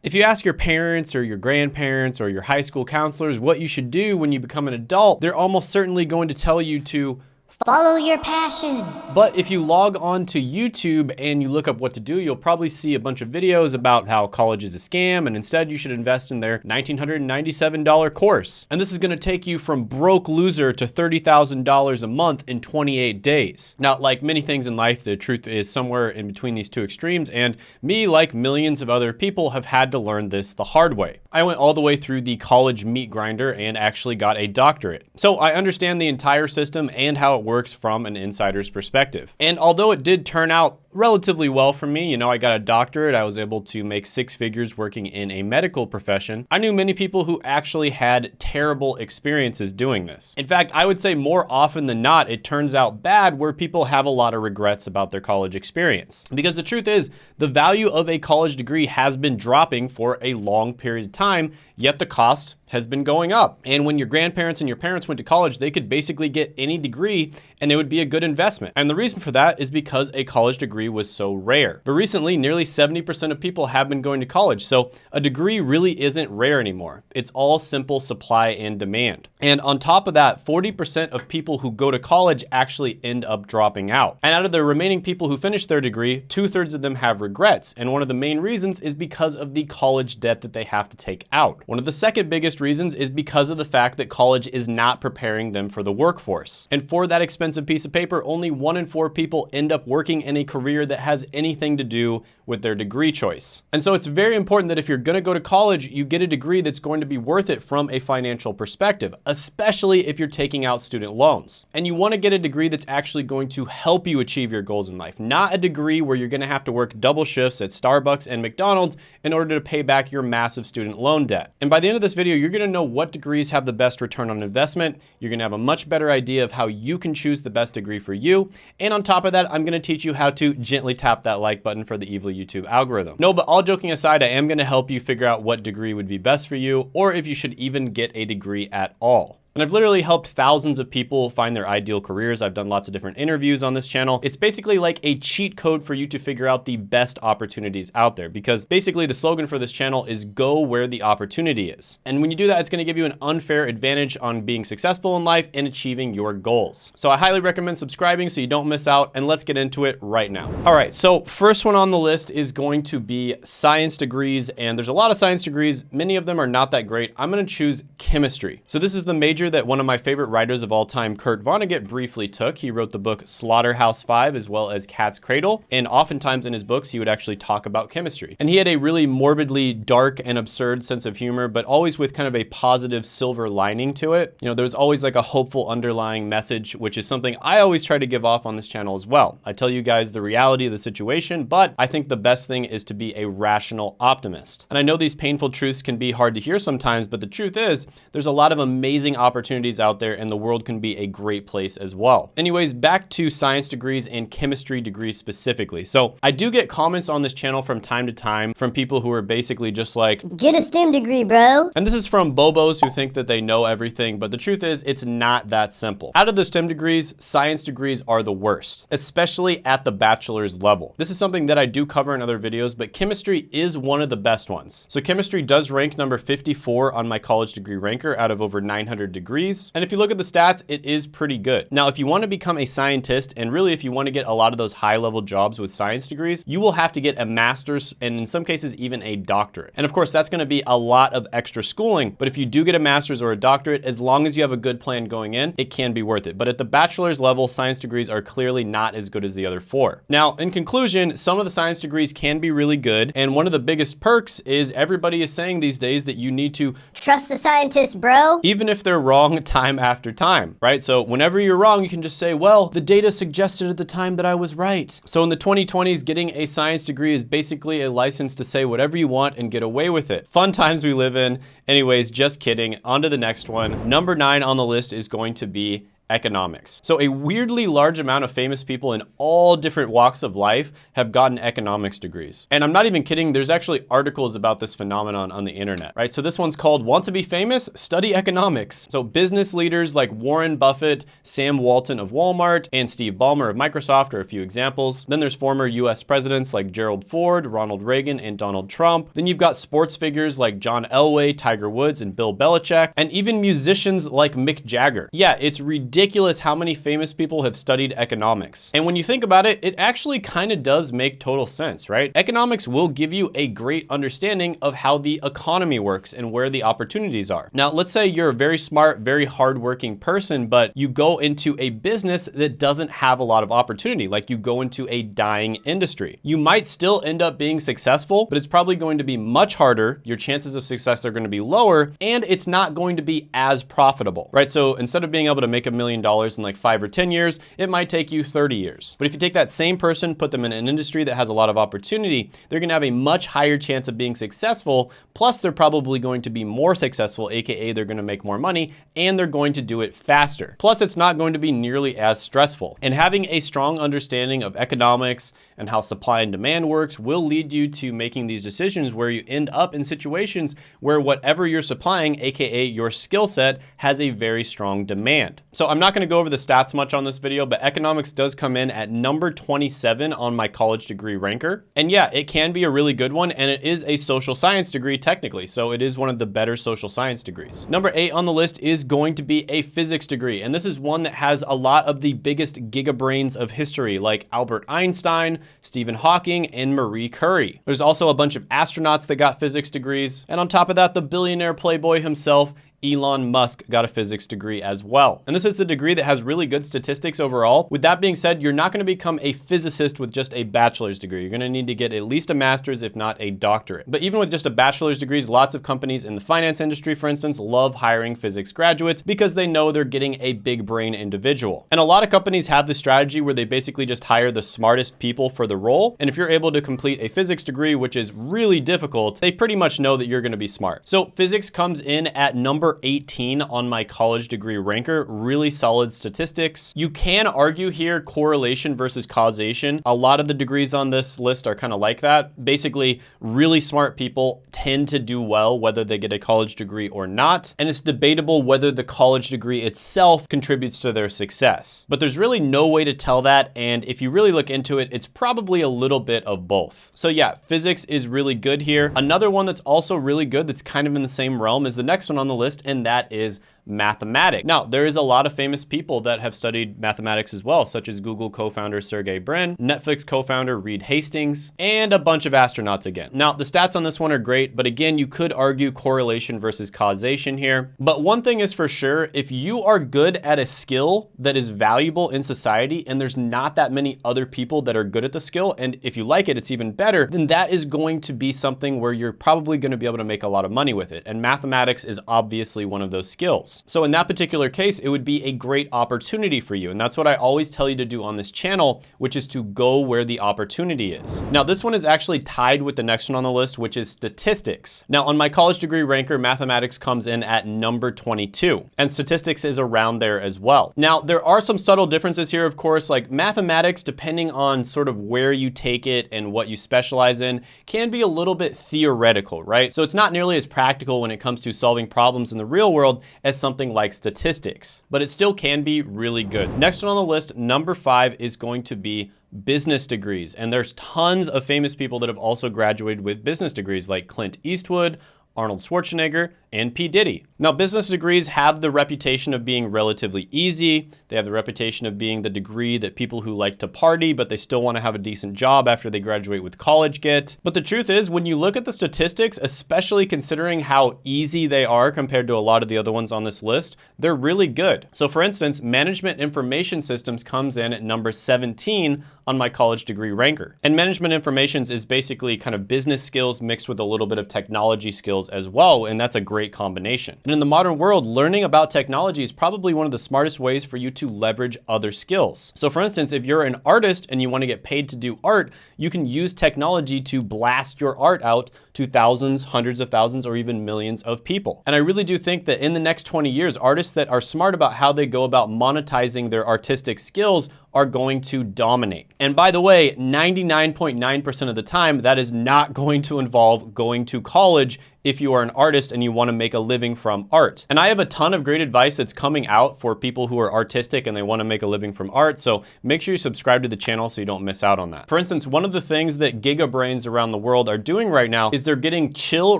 If you ask your parents or your grandparents or your high school counselors what you should do when you become an adult, they're almost certainly going to tell you to Follow your passion. But if you log on to YouTube and you look up what to do, you'll probably see a bunch of videos about how college is a scam and instead you should invest in their $1,997 course. And this is gonna take you from broke loser to $30,000 a month in 28 days. Now, like many things in life, the truth is somewhere in between these two extremes and me, like millions of other people, have had to learn this the hard way. I went all the way through the college meat grinder and actually got a doctorate. So I understand the entire system and how it works from an insider's perspective. And although it did turn out relatively well for me. You know, I got a doctorate. I was able to make six figures working in a medical profession. I knew many people who actually had terrible experiences doing this. In fact, I would say more often than not, it turns out bad where people have a lot of regrets about their college experience. Because the truth is, the value of a college degree has been dropping for a long period of time, yet the cost has been going up. And when your grandparents and your parents went to college, they could basically get any degree and it would be a good investment. And the reason for that is because a college degree was so rare. But recently, nearly 70% of people have been going to college, so a degree really isn't rare anymore. It's all simple supply and demand. And on top of that, 40% of people who go to college actually end up dropping out. And out of the remaining people who finish their degree, two thirds of them have regrets. And one of the main reasons is because of the college debt that they have to take out. One of the second biggest reasons is because of the fact that college is not preparing them for the workforce. And for that expensive piece of paper, only one in four people end up working in a career that has anything to do with their degree choice. And so it's very important that if you're gonna go to college, you get a degree that's going to be worth it from a financial perspective, especially if you're taking out student loans. And you wanna get a degree that's actually going to help you achieve your goals in life, not a degree where you're gonna have to work double shifts at Starbucks and McDonald's in order to pay back your massive student loan debt. And by the end of this video, you're gonna know what degrees have the best return on investment. You're gonna have a much better idea of how you can choose the best degree for you. And on top of that, I'm gonna teach you how to gently tap that like button for the evil YouTube algorithm. No, but all joking aside, I am gonna help you figure out what degree would be best for you or if you should even get a degree at all. And I've literally helped thousands of people find their ideal careers. I've done lots of different interviews on this channel. It's basically like a cheat code for you to figure out the best opportunities out there because basically the slogan for this channel is go where the opportunity is. And when you do that, it's gonna give you an unfair advantage on being successful in life and achieving your goals. So I highly recommend subscribing so you don't miss out and let's get into it right now. All right, so first one on the list is going to be science degrees and there's a lot of science degrees. Many of them are not that great. I'm gonna choose chemistry. So this is the major that one of my favorite writers of all time, Kurt Vonnegut, briefly took. He wrote the book Slaughterhouse-Five as well as Cat's Cradle. And oftentimes in his books, he would actually talk about chemistry. And he had a really morbidly dark and absurd sense of humor, but always with kind of a positive silver lining to it. You know, there's always like a hopeful underlying message, which is something I always try to give off on this channel as well. I tell you guys the reality of the situation, but I think the best thing is to be a rational optimist. And I know these painful truths can be hard to hear sometimes, but the truth is there's a lot of amazing opportunities opportunities out there and the world can be a great place as well. Anyways, back to science degrees and chemistry degrees specifically. So I do get comments on this channel from time to time from people who are basically just like, get a STEM degree, bro. And this is from bobos who think that they know everything, but the truth is it's not that simple. Out of the STEM degrees, science degrees are the worst, especially at the bachelor's level. This is something that I do cover in other videos, but chemistry is one of the best ones. So chemistry does rank number 54 on my college degree ranker out of over 900 degrees. And if you look at the stats, it is pretty good. Now, if you want to become a scientist, and really if you want to get a lot of those high level jobs with science degrees, you will have to get a master's and in some cases even a doctorate. And of course, that's going to be a lot of extra schooling. But if you do get a master's or a doctorate, as long as you have a good plan going in, it can be worth it. But at the bachelor's level, science degrees are clearly not as good as the other four. Now, in conclusion, some of the science degrees can be really good. And one of the biggest perks is everybody is saying these days that you need to trust the scientists, bro. Even if they're wrong time after time, right? So whenever you're wrong, you can just say, well, the data suggested at the time that I was right. So in the 2020s, getting a science degree is basically a license to say whatever you want and get away with it. Fun times we live in. Anyways, just kidding. On to the next one. Number nine on the list is going to be economics. So a weirdly large amount of famous people in all different walks of life have gotten economics degrees. And I'm not even kidding, there's actually articles about this phenomenon on the internet, right? So this one's called Want to be Famous? Study Economics. So business leaders like Warren Buffett, Sam Walton of Walmart, and Steve Ballmer of Microsoft are a few examples. Then there's former US presidents like Gerald Ford, Ronald Reagan, and Donald Trump. Then you've got sports figures like John Elway, Tiger Woods, and Bill Belichick, and even musicians like Mick Jagger. Yeah, it's ridiculous how many famous people have studied economics. And when you think about it, it actually kind of does make total sense, right? Economics will give you a great understanding of how the economy works and where the opportunities are. Now, let's say you're a very smart, very hardworking person, but you go into a business that doesn't have a lot of opportunity, like you go into a dying industry. You might still end up being successful, but it's probably going to be much harder. Your chances of success are going to be lower, and it's not going to be as profitable, right? So instead of being able to make a million dollars in like five or 10 years, it might take you 30 years. But if you take that same person, put them in an industry that has a lot of opportunity, they're going to have a much higher chance of being successful. Plus, they're probably going to be more successful, AKA they're going to make more money, and they're going to do it faster. Plus, it's not going to be nearly as stressful. And having a strong understanding of economics and how supply and demand works will lead you to making these decisions where you end up in situations where whatever you're supplying, AKA your skill set, has a very strong demand. So I'm not gonna go over the stats much on this video, but economics does come in at number 27 on my college degree ranker. And yeah, it can be a really good one, and it is a social science degree technically, so it is one of the better social science degrees. Number eight on the list is going to be a physics degree, and this is one that has a lot of the biggest gigabrains of history, like Albert Einstein, Stephen Hawking, and Marie Curie. There's also a bunch of astronauts that got physics degrees, and on top of that, the billionaire playboy himself Elon Musk got a physics degree as well. And this is a degree that has really good statistics overall. With that being said, you're not gonna become a physicist with just a bachelor's degree. You're gonna need to get at least a master's, if not a doctorate. But even with just a bachelor's degree, lots of companies in the finance industry, for instance, love hiring physics graduates because they know they're getting a big brain individual. And a lot of companies have this strategy where they basically just hire the smartest people for the role. And if you're able to complete a physics degree, which is really difficult, they pretty much know that you're gonna be smart. So physics comes in at number number 18 on my college degree ranker, really solid statistics. You can argue here correlation versus causation. A lot of the degrees on this list are kind of like that. Basically, really smart people tend to do well whether they get a college degree or not. And it's debatable whether the college degree itself contributes to their success. But there's really no way to tell that. And if you really look into it, it's probably a little bit of both. So yeah, physics is really good here. Another one that's also really good that's kind of in the same realm is the next one on the list and that is mathematics. Now, there is a lot of famous people that have studied mathematics as well, such as Google co-founder Sergey Brin, Netflix co-founder Reed Hastings, and a bunch of astronauts again. Now, the stats on this one are great, but again, you could argue correlation versus causation here. But one thing is for sure, if you are good at a skill that is valuable in society and there's not that many other people that are good at the skill, and if you like it, it's even better, then that is going to be something where you're probably gonna be able to make a lot of money with it. And mathematics is obviously one of those skills. So in that particular case, it would be a great opportunity for you. And that's what I always tell you to do on this channel, which is to go where the opportunity is. Now, this one is actually tied with the next one on the list, which is statistics. Now, on my college degree ranker, mathematics comes in at number 22, and statistics is around there as well. Now, there are some subtle differences here, of course, like mathematics, depending on sort of where you take it and what you specialize in, can be a little bit theoretical, right? So it's not nearly as practical when it comes to solving problems in the real world as some something like statistics, but it still can be really good. Next one on the list, number five is going to be business degrees. And there's tons of famous people that have also graduated with business degrees like Clint Eastwood, Arnold Schwarzenegger, and P. Diddy. Now, business degrees have the reputation of being relatively easy. They have the reputation of being the degree that people who like to party, but they still want to have a decent job after they graduate with college get. But the truth is, when you look at the statistics, especially considering how easy they are compared to a lot of the other ones on this list, they're really good. So for instance, management information systems comes in at number 17 on my college degree ranker. And management informations is basically kind of business skills mixed with a little bit of technology skills as well, and that's a great combination. And in the modern world, learning about technology is probably one of the smartest ways for you to leverage other skills. So for instance, if you're an artist and you want to get paid to do art, you can use technology to blast your art out to thousands, hundreds of thousands, or even millions of people. And I really do think that in the next 20 years, artists that are smart about how they go about monetizing their artistic skills are going to dominate. And by the way, 99.9% of the time, that is not going to involve going to college if you are an artist and you wanna make a living from art. And I have a ton of great advice that's coming out for people who are artistic and they wanna make a living from art. So make sure you subscribe to the channel so you don't miss out on that. For instance, one of the things that gigabrains around the world are doing right now is they're getting chill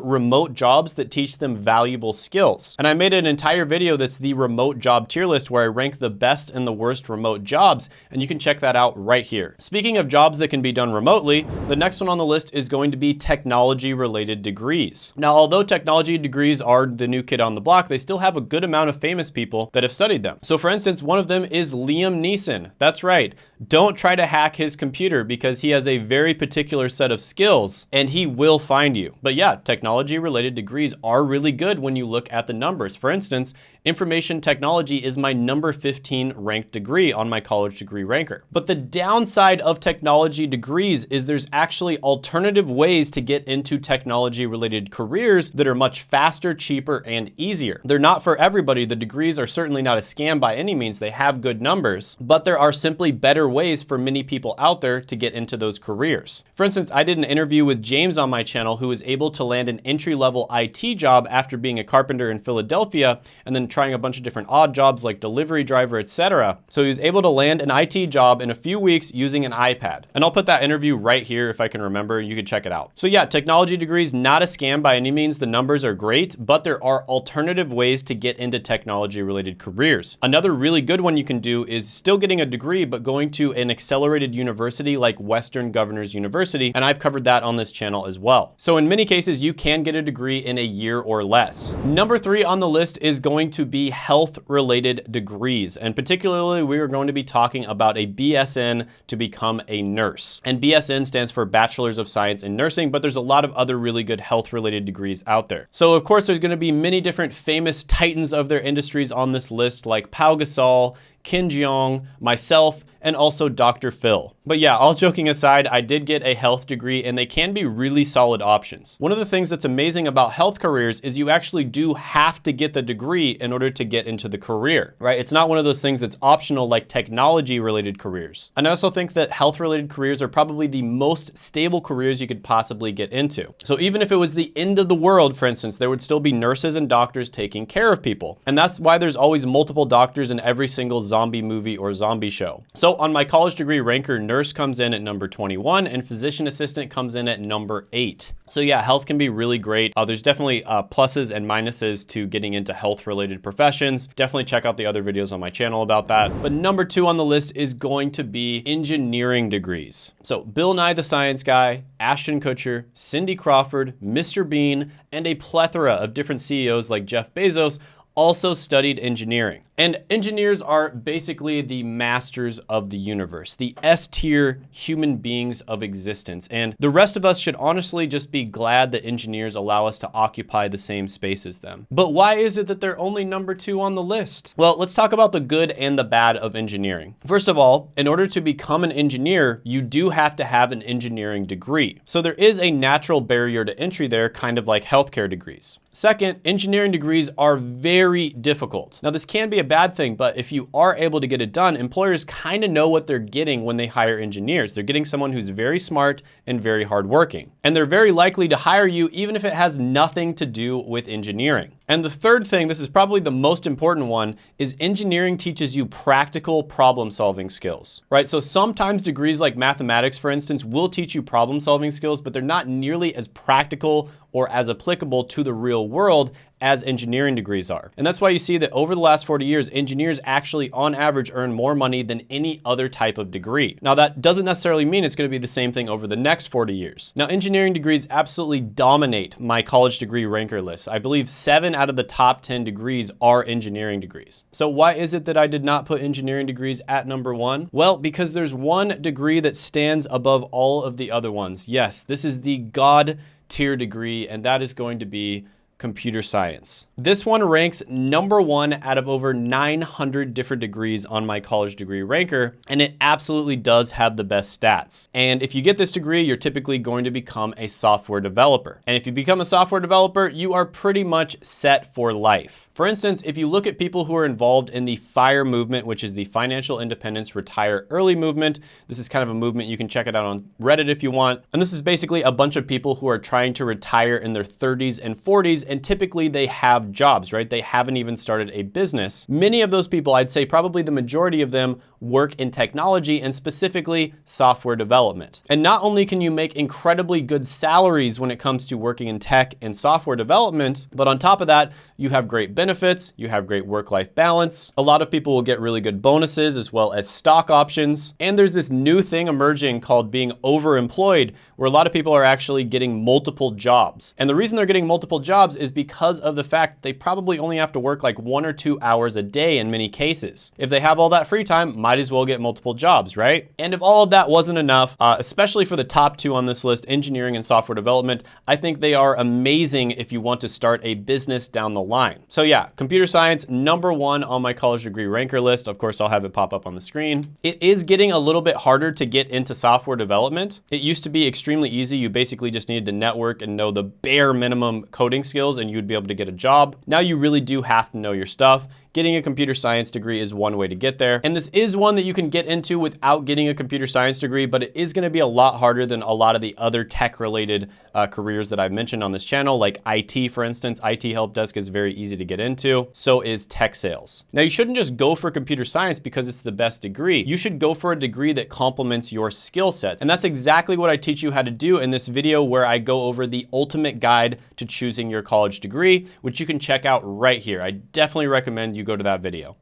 remote jobs that teach them valuable skills. And I made an entire video that's the remote job tier list where I rank the best and the worst remote jobs. And you can check that out right here. Speaking of jobs that can be done remotely, the next one on the list is going to be technology related degrees. Now, although technology degrees are the new kid on the block, they still have a good amount of famous people that have studied them. So for instance, one of them is Liam Neeson. That's right. Don't try to hack his computer because he has a very particular set of skills and he will find you. But yeah, technology related degrees are really good when you look at the numbers. For instance, information technology is my number 15 ranked degree on my college degree ranker. But the downside of technology degrees is there's actually alternative ways to get into technology related careers that are much faster, cheaper, and easier. They're not for everybody. The degrees are certainly not a scam by any means. They have good numbers, but there are simply better ways for many people out there to get into those careers. For instance, I did an interview with James on my channel who was able to land an entry level IT job after being a carpenter in Philadelphia and then trying a bunch of different odd jobs like delivery driver, etc. So he was able to land an IT job in a few weeks using an iPad. And I'll put that interview right here if I can remember, you can check it out. So yeah, technology degrees, not a scam by any means. The numbers are great, but there are alternative ways to get into technology related careers. Another really good one you can do is still getting a degree, but going to an accelerated university like Western Governors University. And I've covered that on this channel as well. So in many cases, you can get a degree in a year or less. Number three on the list is going to be health related degrees. And particularly, we are going to be talking about a BSN to become a nurse. And BSN stands for Bachelor's of Science in Nursing, but there's a lot of other really good health related degrees out there. So of course, there's gonna be many different famous titans of their industries on this list like Pau Gasol, Ken Jeong, myself, and also Dr. Phil. But yeah, all joking aside, I did get a health degree and they can be really solid options. One of the things that's amazing about health careers is you actually do have to get the degree in order to get into the career, right? It's not one of those things that's optional like technology related careers. And I also think that health related careers are probably the most stable careers you could possibly get into. So even if it was the end of the world, for instance, there would still be nurses and doctors taking care of people. And that's why there's always multiple doctors in every single zombie movie or zombie show. So on my college degree ranker, nurse comes in at number 21 and physician assistant comes in at number eight. So yeah, health can be really great. Uh, there's definitely uh, pluses and minuses to getting into health related professions. Definitely check out the other videos on my channel about that. But number two on the list is going to be engineering degrees. So Bill Nye the Science Guy, Ashton Kutcher, Cindy Crawford, Mr. Bean, and a plethora of different CEOs like Jeff Bezos also studied engineering. And engineers are basically the masters of the universe, the S tier human beings of existence. And the rest of us should honestly just be glad that engineers allow us to occupy the same space as them. But why is it that they're only number two on the list? Well, let's talk about the good and the bad of engineering. First of all, in order to become an engineer, you do have to have an engineering degree. So there is a natural barrier to entry there, kind of like healthcare degrees. Second, engineering degrees are very difficult. Now this can be a bad thing, but if you are able to get it done, employers kind of know what they're getting when they hire engineers. They're getting someone who's very smart and very hardworking. And they're very likely to hire you even if it has nothing to do with engineering. And the third thing, this is probably the most important one, is engineering teaches you practical problem solving skills, right? So sometimes degrees like mathematics, for instance, will teach you problem solving skills, but they're not nearly as practical or as applicable to the real world as engineering degrees are. And that's why you see that over the last 40 years, engineers actually on average earn more money than any other type of degree. Now that doesn't necessarily mean it's gonna be the same thing over the next 40 years. Now engineering degrees absolutely dominate my college degree ranker list. I believe seven out of the top 10 degrees are engineering degrees. So why is it that I did not put engineering degrees at number one? Well, because there's one degree that stands above all of the other ones. Yes, this is the God tier degree, and that is going to be computer science. This one ranks number one out of over 900 different degrees on my college degree ranker, and it absolutely does have the best stats. And if you get this degree, you're typically going to become a software developer. And if you become a software developer, you are pretty much set for life. For instance, if you look at people who are involved in the FIRE movement, which is the Financial Independence Retire Early movement, this is kind of a movement, you can check it out on Reddit if you want. And this is basically a bunch of people who are trying to retire in their 30s and 40s, and typically they have jobs, right? They haven't even started a business. Many of those people, I'd say probably the majority of them, work in technology and specifically software development. And not only can you make incredibly good salaries when it comes to working in tech and software development, but on top of that, you have great benefits, you have great work-life balance. A lot of people will get really good bonuses as well as stock options. And there's this new thing emerging called being overemployed, where a lot of people are actually getting multiple jobs. And the reason they're getting multiple jobs is because of the fact they probably only have to work like one or two hours a day in many cases. If they have all that free time, might as well get multiple jobs, right? And if all of that wasn't enough, uh, especially for the top two on this list, engineering and software development, I think they are amazing if you want to start a business down the line. So yeah, computer science, number one on my college degree ranker list. Of course, I'll have it pop up on the screen. It is getting a little bit harder to get into software development. It used to be extremely easy. You basically just needed to network and know the bare minimum coding skills and you'd be able to get a job. Now you really do have to know your stuff. Getting a computer science degree is one way to get there. And this is one that you can get into without getting a computer science degree, but it is gonna be a lot harder than a lot of the other tech related uh, careers that I've mentioned on this channel, like IT, for instance. IT help desk is very easy to get into. So is tech sales. Now you shouldn't just go for computer science because it's the best degree. You should go for a degree that complements your skill set. And that's exactly what I teach you how to do in this video where I go over the ultimate guide to choosing your college degree, which you can check out right here. I definitely recommend you go to that video.